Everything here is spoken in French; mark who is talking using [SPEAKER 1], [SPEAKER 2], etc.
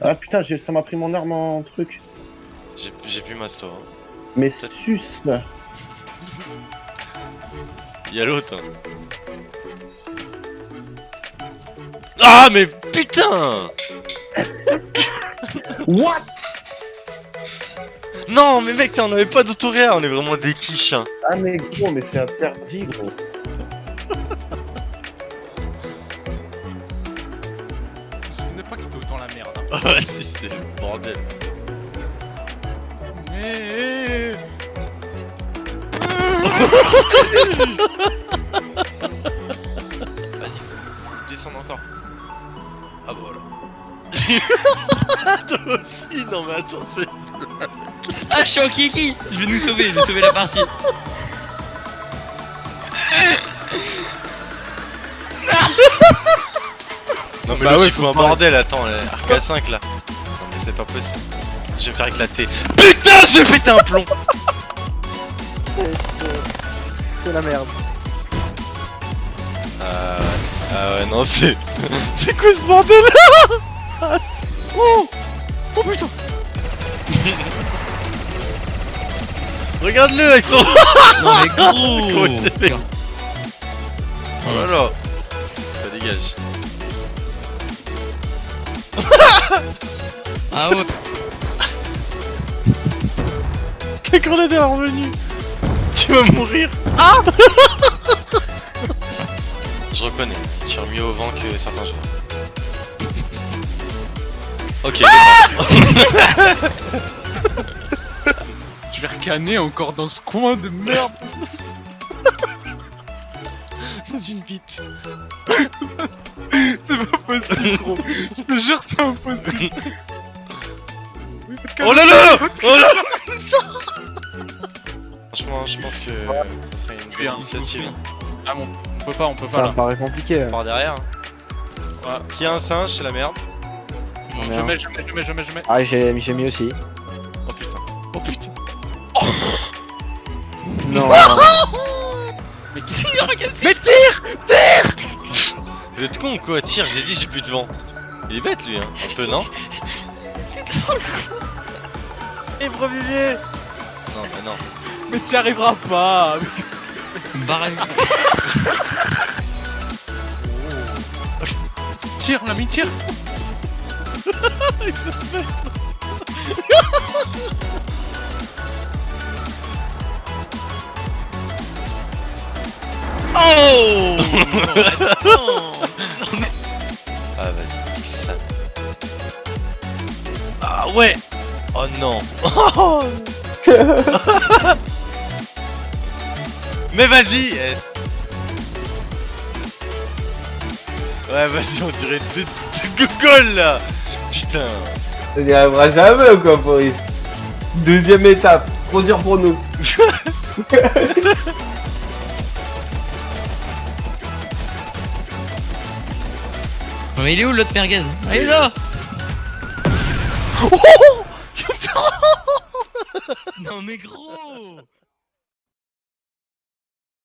[SPEAKER 1] Ah putain, ça m'a pris mon arme en truc.
[SPEAKER 2] J'ai plus masto. Hein.
[SPEAKER 1] Mais sus là.
[SPEAKER 2] Y'a l'autre. hein. Ah mais putain
[SPEAKER 1] What?
[SPEAKER 2] Non mais mec, on avait pas d'autoréa, on est vraiment des quiches. Hein.
[SPEAKER 1] Ah mais gros, mais c'est interdit gros.
[SPEAKER 3] pas que c'était autant la merde.
[SPEAKER 2] Ah si, c'est le bordel.
[SPEAKER 3] Mais...
[SPEAKER 2] Vas-y, faut descendre encore. Ah bah voilà. Toi aussi, non mais attends, c'est...
[SPEAKER 4] Ah, je suis en kiki Je vais nous sauver, je vais sauver la partie.
[SPEAKER 2] Mais
[SPEAKER 5] Bah ouais,
[SPEAKER 2] il
[SPEAKER 5] faut
[SPEAKER 2] fout un bordel, attends, arc à 5 là. Non mais c'est pas possible. Je vais faire éclater. Putain, je vais péter un plomb
[SPEAKER 5] C'est la merde.
[SPEAKER 2] Ah ouais, ah ouais, non c'est... c'est quoi ce bordel?
[SPEAKER 5] Oh Oh putain
[SPEAKER 2] Regarde-le avec son...
[SPEAKER 4] Non mais gros
[SPEAKER 2] Comment il s'est fait Voilà Ça dégage.
[SPEAKER 4] Ah ouais
[SPEAKER 2] Ta grenade est revenue Tu vas mourir Ah Je reconnais, tu tires mieux au vent que certains joueurs. Ok, d'accord.
[SPEAKER 3] Je vais recanner encore dans ce coin de merde.
[SPEAKER 2] dans une bite.
[SPEAKER 3] C'est pas possible, gros. Je te jure, c'est impossible.
[SPEAKER 2] Oh là là Oh là là Franchement, je pense que ça serait une bonne initiative.
[SPEAKER 3] Ah bon, on peut pas, on peut
[SPEAKER 5] Ça
[SPEAKER 3] pas
[SPEAKER 5] me
[SPEAKER 3] là.
[SPEAKER 5] paraît compliqué. hein.
[SPEAKER 2] Par derrière.
[SPEAKER 3] Ouais.
[SPEAKER 2] Qui a un singe, c'est la merde.
[SPEAKER 3] Je mets, je mets, je mets, je mets, je mets.
[SPEAKER 5] Ah, j'ai j'ai mis aussi.
[SPEAKER 2] Oh putain. Oh putain.
[SPEAKER 5] Non.
[SPEAKER 3] Mais qu'est-ce qui se passe
[SPEAKER 4] Regarde,
[SPEAKER 3] Mais tire
[SPEAKER 2] Vous êtes con ou quoi? Tire, j'ai dit j'ai plus de vent. Il est bête lui, hein. Un peu, non?
[SPEAKER 5] Éprevivier
[SPEAKER 2] Non, mais non.
[SPEAKER 3] Mais tu y arriveras pas
[SPEAKER 4] Barre
[SPEAKER 3] Tire, l'ami, tire
[SPEAKER 2] Avec ce spectre.
[SPEAKER 4] Oh Non
[SPEAKER 2] Ah vas-y, nique ça. Ah ouais Oh non Mais vas-y yes. Ouais vas-y on dirait deux, deux gogoles là Putain
[SPEAKER 6] Ça n'y arrivera jamais ou quoi, Boris Deuxième étape, trop dur pour nous.
[SPEAKER 4] Mais il est où l'autre merguez Ah, il est là. Non mais gros